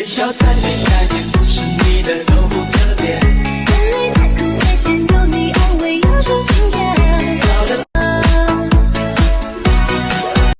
微笑才能改变，不是你的都。